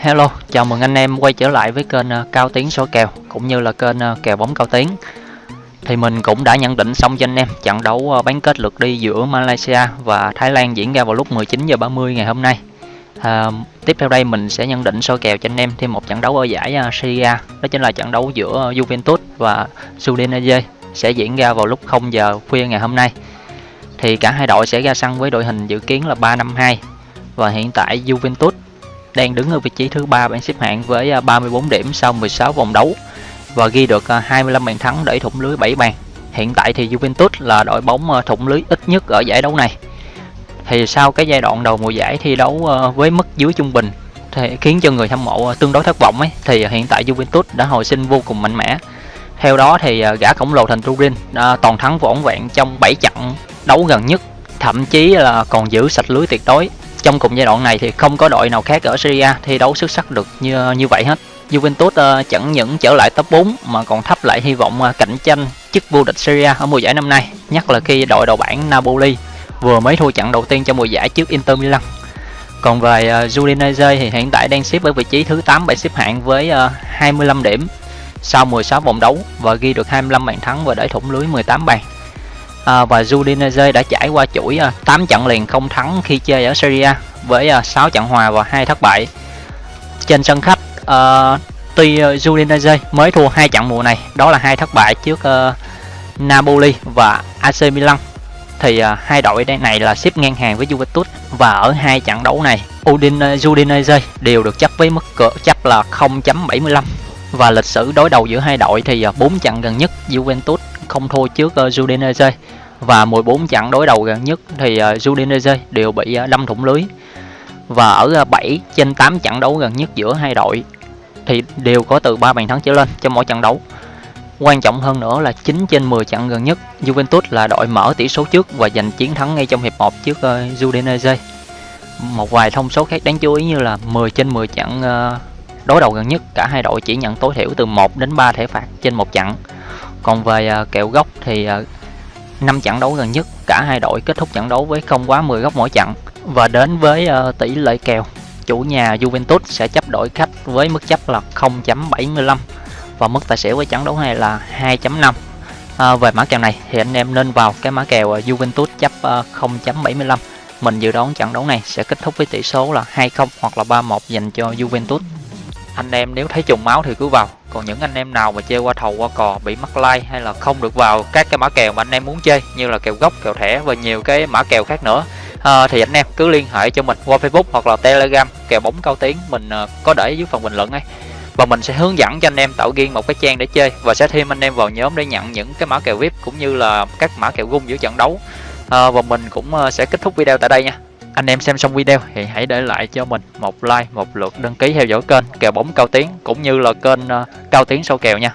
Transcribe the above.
Hello, chào mừng anh em quay trở lại với kênh ờ, Cao Tiến số kèo cũng như là kênh ờ, kèo bóng Cao Tiến. Thì mình cũng đã nhận định xong cho anh em trận đấu ờ, bán kết lượt đi giữa Malaysia và Thái Lan diễn ra vào lúc 19 giờ 30 ngày hôm nay. À, tiếp theo đây mình sẽ nhận định số kèo cho anh em thêm một trận đấu ở giải Syria đó chính là trận đấu giữa Juventus và Udinese sẽ diễn ra vào lúc 0 giờ khuya ngày hôm nay. Thì cả hai đội sẽ ra sân với đội hình dự kiến là 352 và hiện tại Juventus đang đứng ở vị trí thứ ba bảng xếp hạng với à, 34 điểm sau 16 vòng đấu và ghi được à, 25 bàn thắng để thủng lưới 7 bàn. Hiện tại thì Juventus là đội bóng à, thủng lưới ít nhất ở giải đấu này. Thì sau cái giai đoạn đầu mùa giải thi đấu với mức dưới trung bình thì khiến cho người hâm mộ tương đối thất vọng ấy thì hiện tại Juventus đã hồi sinh vô cùng mạnh mẽ. Theo đó thì gã khổng lồ thành Turin toàn thắng vỏn vẹn trong 7 trận đấu gần nhất, thậm chí là còn giữ sạch lưới tuyệt đối trong cùng giai đoạn này thì không có đội nào khác ở Syria thi đấu xuất sắc được như như vậy hết. Juventus uh, chẳng những trở lại top 4 mà còn thắp lại hy vọng uh, cạnh tranh chức vô địch Syria ở mùa giải năm nay. Nhất là khi đội đầu bảng Napoli vừa mới thua trận đầu tiên trong mùa giải trước Inter Milan. Còn về uh, Udinese thì hiện tại đang xếp ở vị trí thứ 8 bảng xếp hạng với uh, 25 điểm sau 16 vòng đấu và ghi được 25 bàn thắng và để thủng lưới 18 bàn à, và Udinese đã trải qua chuỗi à, 8 trận liền không thắng khi chơi ở Serie A với à, 6 trận hòa và hai thất bại. Trên sân khách uh, tuy Udinese mới thua hai trận mùa này đó là hai thất bại trước uh, Napoli và AC Milan thì uh, hai đội đây này là xếp ngang hàng với Juventus và ở hai trận đấu này Udin Udinese đều được chấp với mức cửa chấp là 0.75 và lịch sử đối đầu giữa hai đội thì bốn uh, trận gần nhất Juventus không thua trước uh, Udinese và 14 trận đối đầu gần nhất thì ờ, Udinese đều bị ờ, đâm thủng lưới. Và ở ờ, 7 trên 8 trận đấu gần nhất giữa hai đội thì đều có từ 3 bàn thắng trở lên trong mỗi trận đấu. Quan trọng hơn nữa là 9 trên 10 trận gần nhất Juventus là đội mở tỷ số trước và giành chiến thắng ngay trong hiệp 1 trước uh, Udinese. Một vài thông số khác đáng chú ý như là 10 trên 10 trận uh, đối đầu gần nhất cả hai đội chỉ nhận tối thiểu từ 1 đến 3 thẻ phạt trên một trận. Còn về uh, kèo góc thì uh, 5 trận đấu gần nhất cả hai đội kết thúc trận đấu với không quá 10 góc mỗi trận. Và đến với uh, tỷ lệ kèo chủ nhà Juventus sẽ chấp đội khách với mức chấp là 0.75 và mức tài xỉu với trận đấu này là 2.5 à, ờ, về mã kèo này thì anh em nên vào cái mã kèo ờ, Juventus chấp uh, 0.75 mình dự đoán trận đấu này sẽ kết thúc với tỷ số là 2-0 hoặc là 3-1 dành cho Juventus. Anh em nếu thấy trùng máu thì cứ vào còn những anh em nào mà chơi qua thầu qua cò bị mắc like hay là không được vào các cái mã kèo mà anh em muốn chơi như là kèo gốc kèo thẻ và nhiều cái mã kèo khác nữa à, thì anh em cứ liên hệ cho mình qua facebook hoặc là telegram kèo bóng cao tiếng mình à, có để dưới phần bình luận ấy và mình sẽ hướng dẫn cho anh em tạo riêng một cái trang để chơi và sẽ thêm anh em vào nhóm để nhận những cái mã kèo vip cũng như là các mã kèo gung giữa trận đấu. À, và mình cũng à, sẽ kết thúc video tại đây nha anh em xem xong video thì hãy để lại cho mình một like, một lượt đăng ký theo dõi kênh, kèo bóng cao tiến cũng như là kênh ờ, cao tiến sâu kèo nha.